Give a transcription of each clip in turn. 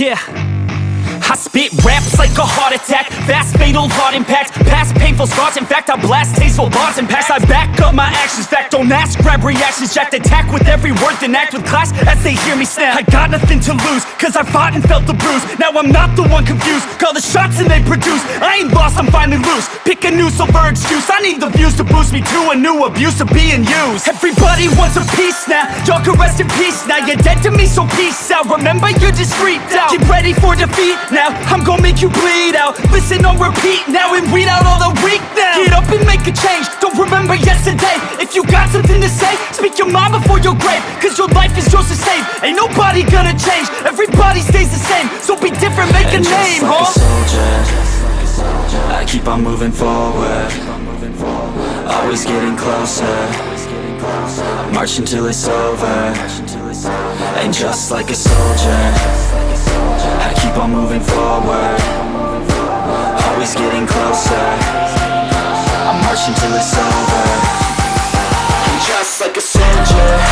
Yeah. I spit raps like a heart attack. Fast fatal heart impact Past painful scars. In fact I blast tasteful bars and past I back up my actions. Fact don't ask. Grab reactions. Jacked attack with every word Then act with class as they hear me snap. I got nothing to lose Cause I fought and felt the bruise. Now I'm not the one confused. Call the shots and they produce. I ain't lost. I'm finally loose. Pick a new silver excuse. I need the views to boost me to a new abuse of being used. Everybody wants a piece now. Y'all can rest in peace now. You're dead to me so peace out. Remember you're discreet out. Get ready for defeat now I'm gonna make you bleed out. Listen on repeat now and weed out all the weak now. Get up and make a change. Don't remember yesterday. If you got something to say Speak your mind before your grave. Cause your life is yours to save. Ain't nobody gonna change. Everybody stays the same. So be different, make And a name, just like huh? a soldier. I keep on moving forward. Always getting closer. I march until it's over. And just like a soldier keep on moving forward. Always getting closer. I'm marching till it's over. And just like a soldier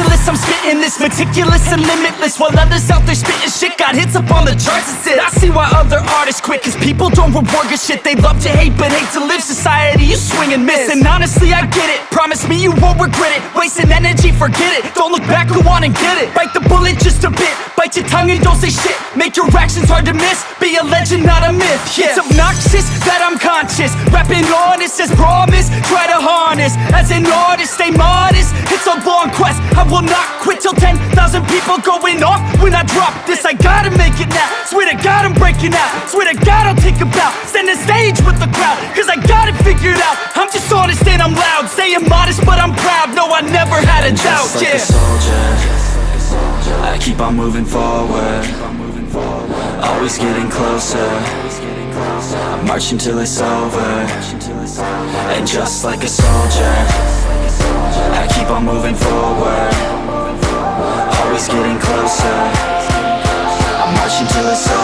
ridiculous, I'm spitting this meticulous and limitless While others out there spitting shit got hits up on the charts and shit I see why other artists quit Cause people don't reward your shit They love to hate but hate to live. Society, you swing and miss And honestly, I get it. Promise me you won't regret it. Wasting energy, forget it. Don't look back, go on and get it. Bite the bullet just a bit. Bite your tongue and don't say shit. Make your actions hard to miss. Be a legend, not a myth. Yeah. It's obnoxious that I'm conscious. Rapping honest as promise Try to harness. As an artist, stay modest will not quit till 10,000 people going off. When I drop this, I gotta make it now. Swear to God I'm breaking out. Swear to God I'll take a bow. Stand the stage with the crowd Cause I got it figured out. I'm just honest and I'm loud. Saying modest but I'm proud. No, I never had a doubt, Just like yeah. a soldier. I keep on moving forward. Always getting closer. I'm marching till it's over. And just like a soldier I keep on moving forward march until it's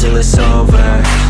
till it's over.